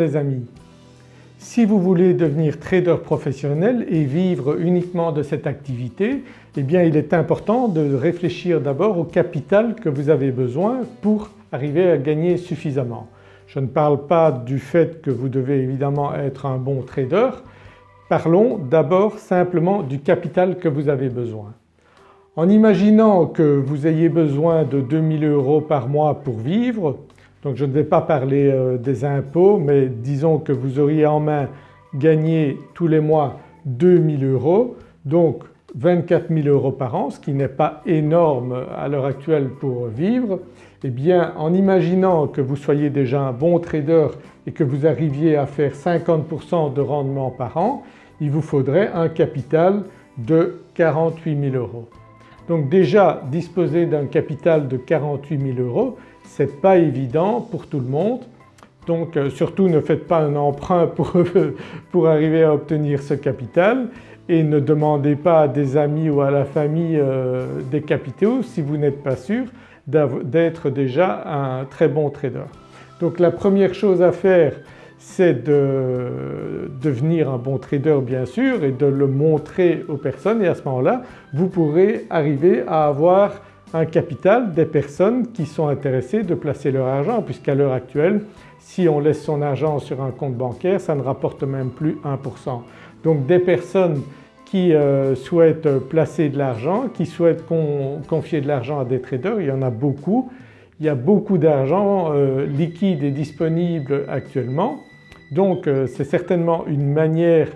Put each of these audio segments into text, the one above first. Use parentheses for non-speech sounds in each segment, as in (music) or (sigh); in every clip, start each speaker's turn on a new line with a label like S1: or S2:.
S1: Les amis, si vous voulez devenir trader professionnel et vivre uniquement de cette activité, eh bien il est important de réfléchir d'abord au capital que vous avez besoin pour arriver à gagner suffisamment. Je ne parle pas du fait que vous devez évidemment être un bon trader, parlons d'abord simplement du capital que vous avez besoin. En imaginant que vous ayez besoin de 2000 euros par mois pour vivre, donc je ne vais pas parler euh, des impôts mais disons que vous auriez en main gagné tous les mois 2000 euros donc 24 000 euros par an ce qui n'est pas énorme à l'heure actuelle pour vivre eh bien en imaginant que vous soyez déjà un bon trader et que vous arriviez à faire 50% de rendement par an il vous faudrait un capital de 48 000 euros. Donc déjà disposer d'un capital de 48 000 euros ce n'est pas évident pour tout le monde donc euh, surtout ne faites pas un emprunt pour, (laughs) pour, arriver à obtenir ce capital et ne demandez pas à des amis ou à la famille euh, des capitaux si vous n'êtes pas sûr d'être déjà un très bon trader. Donc la première chose à faire c'est de devenir un bon trader bien sûr et de le montrer aux personnes et à ce moment-là vous pourrez arriver à avoir un capital des personnes qui sont intéressées de placer leur argent puisqu'à l'heure actuelle si on laisse son argent sur un compte bancaire ça ne rapporte même plus 1%. Donc des personnes qui euh, souhaitent placer de l'argent, qui souhaitent confier de l'argent à des traders, il y en a beaucoup. Il y a beaucoup d'argent euh, liquide et disponible actuellement donc euh, c'est certainement une manière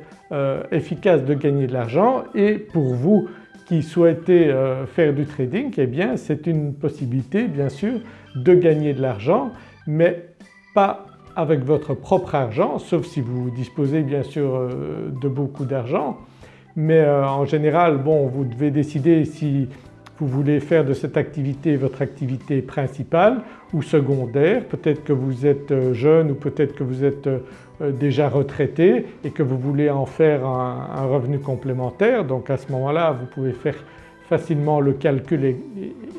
S1: efficace de gagner de l'argent. Et pour vous qui souhaitez euh, faire du trading eh bien c'est une possibilité bien sûr de gagner de l'argent mais pas avec votre propre argent sauf si vous disposez bien sûr euh, de beaucoup d'argent. Mais euh, en général bon vous devez décider si vous voulez faire de cette activité votre activité principale ou secondaire. Peut-être que vous êtes euh, jeune ou peut-être que vous êtes euh, déjà retraité et que vous voulez en faire un, revenu complémentaire donc à ce moment-là vous pouvez faire facilement le calcul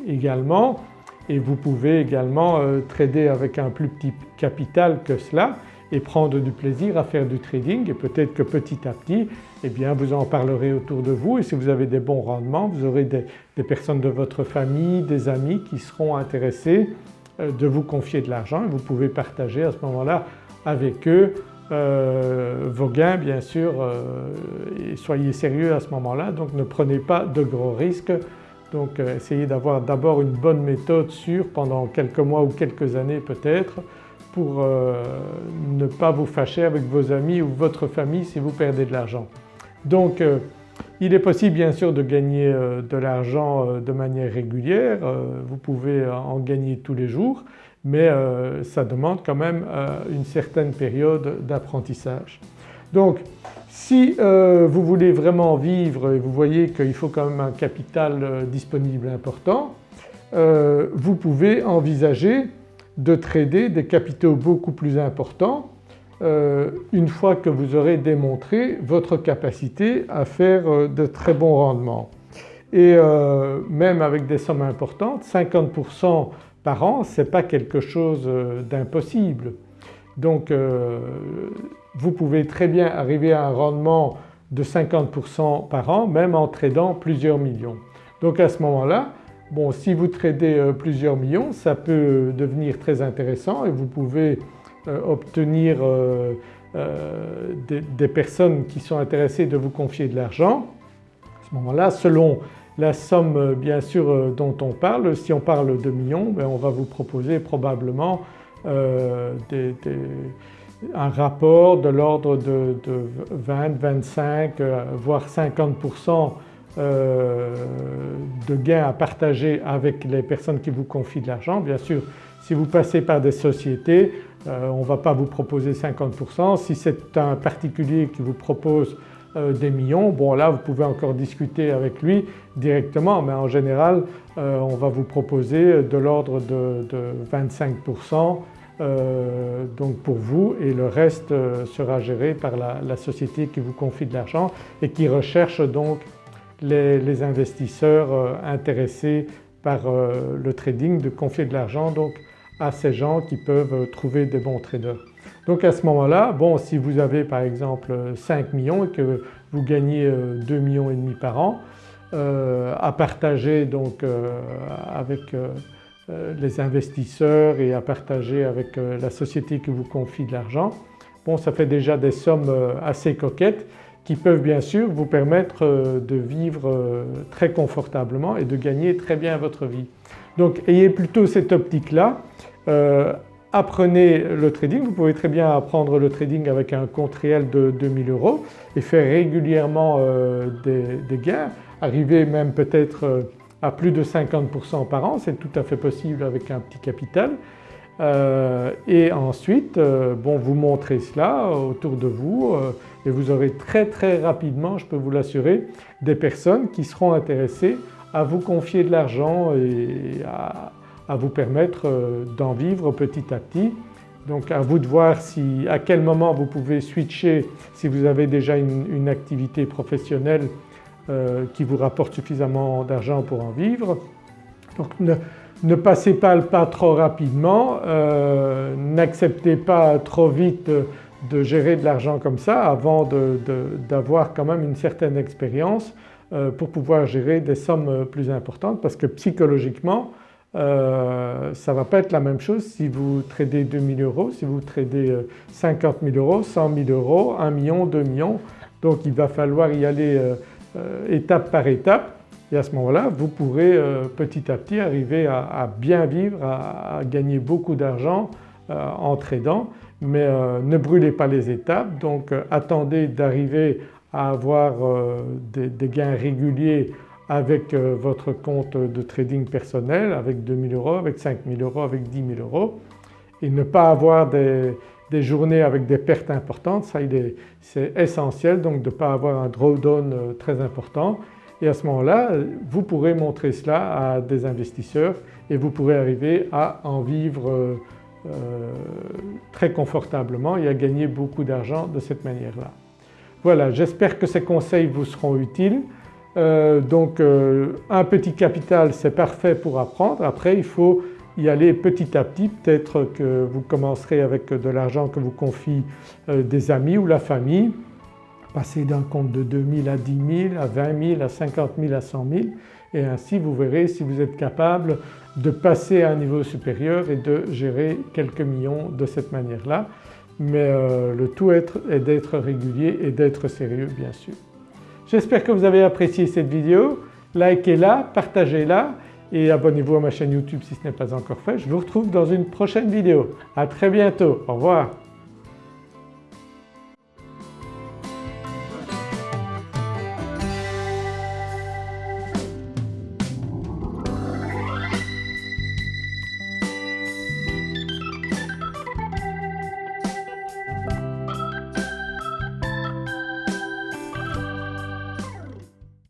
S1: également et vous pouvez également euh, trader avec un plus petit capital que cela et prendre du plaisir à faire du trading. Et peut-être que petit à petit eh bien vous en parlerez autour de vous. Et si vous avez des bons rendements vous aurez des, personnes de votre famille, des amis qui seront intéressés euh, de vous confier de l'argent. Et vous pouvez partager à ce moment-là avec eux euh, vos gains bien sûr euh, et soyez sérieux à ce moment-là. Donc ne prenez pas de gros risques. Donc essayez d'avoir d'abord une bonne méthode sûre pendant quelques mois ou quelques années peut-être pour euh, ne pas vous fâcher avec vos amis ou votre famille si vous perdez de l'argent. Donc euh, il est possible bien sûr de gagner euh, de l'argent de manière régulière, vous pouvez en gagner tous les jours mais ça demande quand même une certaine période d'apprentissage. Donc si vous voulez vraiment vivre et vous voyez qu'il faut quand même un capital disponible important, vous pouvez envisager de trader des capitaux beaucoup plus importants euh, une fois que vous aurez démontré votre capacité à faire euh, de très bons rendements. Et euh, même avec des sommes importantes, 50% par an ce n'est pas quelque chose d'impossible. Donc vous pouvez très bien arriver à un rendement de 50% par an même en tradant plusieurs millions. Donc à ce moment-là Bon si vous tradez euh, plusieurs millions ça peut devenir très intéressant et vous pouvez euh, obtenir euh, des, personnes qui sont intéressées de vous confier de l'argent. À ce moment-là selon la somme bien sûr dont on parle, si on parle de millions ben, on va vous proposer probablement un rapport de l'ordre de, de, 20, 25 voire 50% euh, de gains à partager avec les personnes qui vous confient de l'argent. Bien sûr si vous passez par des sociétés euh, on ne va pas vous proposer 50%. Si c'est un particulier qui vous propose euh, des millions, bon là vous pouvez encore discuter avec lui directement mais en général on va vous proposer de l'ordre de, 25% donc pour vous et le reste sera géré par la, la, société qui vous confie de l'argent et qui recherche donc les, investisseurs euh, intéressés par euh, le trading de confier de l'argent donc à ces gens qui peuvent euh, trouver des bons traders. Donc à ce moment-là, bon si vous avez par exemple 5 millions et que vous gagnez 2 millions et demi par an à partager donc avec les investisseurs et à partager avec la société qui vous confie de l'argent, bon ça fait déjà des sommes assez coquettes qui peuvent bien sûr vous permettre euh, de vivre euh, très confortablement et de gagner très bien votre vie. Donc ayez plutôt cette optique-là, euh, apprenez le trading, vous pouvez très bien apprendre le trading avec un compte réel de 2000 euros et faire régulièrement des, gains, arriver même peut-être à plus de 50% par an, c'est tout à fait possible avec un petit capital. Et ensuite bon, vous montrez cela autour de vous et vous aurez très très rapidement, je peux vous l'assurer, des personnes qui seront intéressées à vous confier de l'argent et à, vous permettre euh, d'en vivre petit à petit. Donc à vous de voir si, à quel moment vous pouvez switcher si vous avez déjà une, activité professionnelle euh, qui vous rapporte suffisamment d'argent pour en vivre. Passez pas le pas trop rapidement, euh, n'acceptez pas trop vite de gérer de l'argent comme ça avant d'avoir quand même une certaine expérience euh, pour pouvoir gérer des sommes plus importantes parce que psychologiquement euh, ça ne va pas être la même chose si vous tradez 2000 euros, si vous tradez 50 000 euros, 100 000 euros, 1 million, 2 millions. Donc il va falloir y aller étape par étape et à ce moment-là vous pourrez petit à petit arriver à, bien vivre, à gagner beaucoup d'argent en tradant. Mais euh, ne brûlez pas les étapes. Donc euh, attendez d'arriver à avoir euh, des, gains réguliers avec votre compte de trading personnel avec 2000 euros, avec 5000 euros, avec 10 000 euros. Et ne pas avoir des, journées avec des pertes importantes, ça c'est essentiel. Donc de ne pas avoir un drawdown très important et à ce moment-là vous pourrez montrer cela à des investisseurs et vous pourrez arriver à en vivre euh, très confortablement et à gagner beaucoup d'argent de cette manière-là. Voilà j'espère que ces conseils vous seront utiles. Euh, donc euh, un petit capital c'est parfait pour apprendre, après il faut y aller petit à petit, peut-être que vous commencerez avec de l'argent que vous confie des amis ou la famille, passer d'un compte de 2000 à 10 000, à 20 000, à 50 000, à 100 000 et ainsi vous verrez si vous êtes capable de passer à un niveau supérieur et de gérer quelques millions de cette manière-là. Mais euh, le tout est d'être régulier et d'être sérieux bien sûr. J'espère que vous avez apprécié cette vidéo, likez-la, partagez-la et abonnez-vous à ma chaîne YouTube si ce n'est pas encore fait. Je vous retrouve dans une prochaine vidéo. À très bientôt, au revoir.